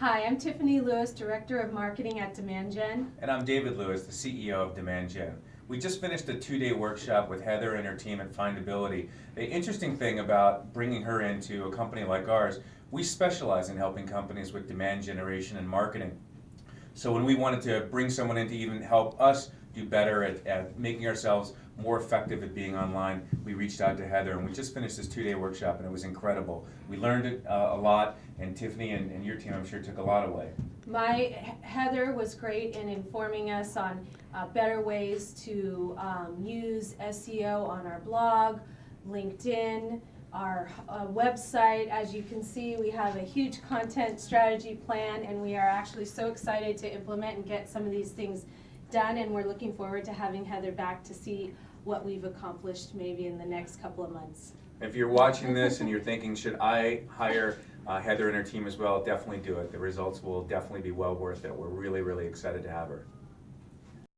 Hi, I'm Tiffany Lewis, Director of Marketing at Demand Gen. And I'm David Lewis, the CEO of Demand Gen. We just finished a two-day workshop with Heather and her team at Findability. The interesting thing about bringing her into a company like ours, we specialize in helping companies with demand generation and marketing. So when we wanted to bring someone in to even help us do better at, at making ourselves more effective at being online, we reached out to Heather and we just finished this two-day workshop and it was incredible. We learned it, uh, a lot and Tiffany and, and your team I'm sure took a lot away. My Heather was great in informing us on uh, better ways to um, use SEO on our blog, LinkedIn, our uh, website. As you can see, we have a huge content strategy plan and we are actually so excited to implement and get some of these things done and we're looking forward to having Heather back to see what we've accomplished maybe in the next couple of months. If you're watching this and you're thinking, should I hire uh, Heather and her team as well, definitely do it. The results will definitely be well worth it. We're really, really excited to have her.